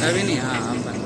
अभी नहीं हाँ हम बन